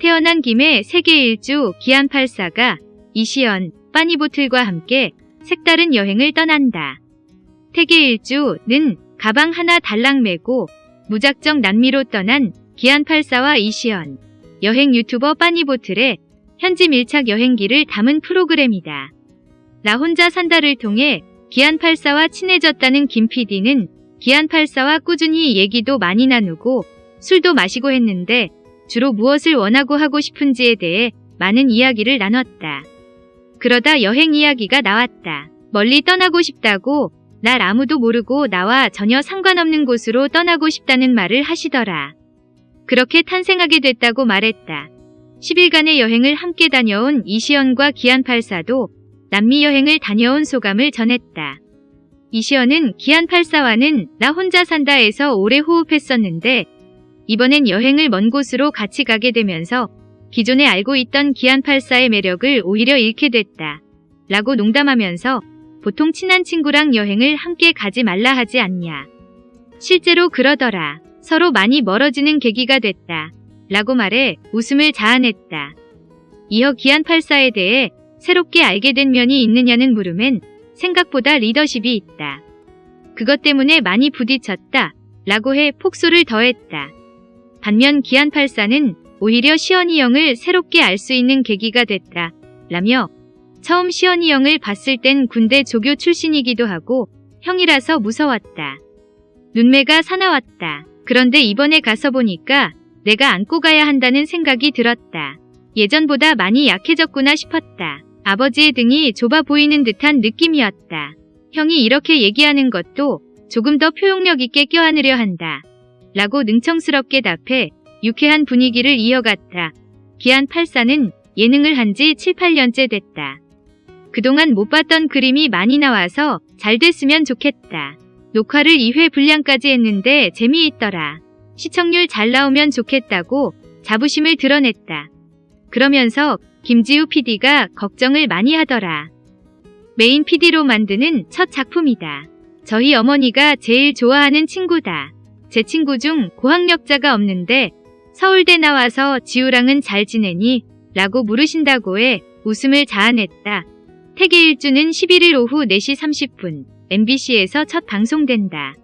태어난 김에 세계 일주 기안84가 이시연, 빠니보틀과 함께 색다른 여행을 떠난다. 세계 일주는 가방 하나 달랑 메고 무작정 남미로 떠난 기안84와 이시연, 여행 유튜버 빠니보틀의 현지 밀착 여행기를 담은 프로그램이다. 나 혼자 산다를 통해 기안84와 친해졌다는 김 PD는 기안84와 꾸준히 얘기도 많이 나누고 술도 마시고 했는데 주로 무엇을 원하고 하고 싶은지에 대해 많은 이야기를 나눴다. 그러다 여행 이야기가 나왔다. 멀리 떠나고 싶다고 날 아무도 모르고 나와 전혀 상관없는 곳으로 떠나고 싶다는 말을 하시더라. 그렇게 탄생하게 됐다고 말했다. 10일간의 여행을 함께 다녀온 이시연과 기안84도 남미 여행을 다녀온 소감을 전했다. 이시연은 기안84와는 나 혼자 산다에서 오래 호흡했었는데 이번엔 여행을 먼 곳으로 같이 가게 되면서 기존에 알고 있던 기안84의 매력을 오히려 잃게 됐다. 라고 농담하면서 보통 친한 친구랑 여행을 함께 가지 말라 하지 않냐. 실제로 그러더라. 서로 많이 멀어지는 계기가 됐다. 라고 말해 웃음을 자아냈다. 이어 기안84에 대해 새롭게 알게 된 면이 있느냐는 물음엔 생각보다 리더십이 있다. 그것 때문에 많이 부딪혔다. 라고 해 폭소를 더했다. 반면 기안84는 오히려 시연이 형을 새롭게 알 수 있는 계기가 됐다. 라며 처음 시연이 형을 봤을 땐 군대 조교 출신이기도 하고 형이라서 무서웠다. 눈매가 사나웠다. 그런데 이번에 가서 보니까 내가 안고 가야 한다는 생각이 들었다. 예전보다 많이 약해졌구나 싶었다. 아버지의 등이 좁아 보이는 듯한 느낌이었다. 형이 이렇게 얘기하는 것도 조금 더 표현력 있게 껴안으려 한다. 라고 능청스럽게 답해 유쾌한 분위기를 이어갔다. 기안 84는 예능을 한 지 7, 8년째 됐다. 그동안 못 봤던 그림이 많이 나와서 잘 됐으면 좋겠다. 녹화를 2회 분량까지 했는데 재미있더라. 시청률 잘 나오면 좋겠다고 자부심을 드러냈다. 그러면서 김지우 PD가 걱정을 많이 하더라. 메인 PD로 만드는 첫 작품이다. 저희 어머니가 제일 좋아하는 친구다. 제 친구 중 고학력자가 없는데 서울대 나와서 지우랑은 잘 지내니? 라고 물으신다고 해 웃음을 자아냈다. 태계 일주는 11일 오후 4시 30분 MBC에서 첫 방송된다.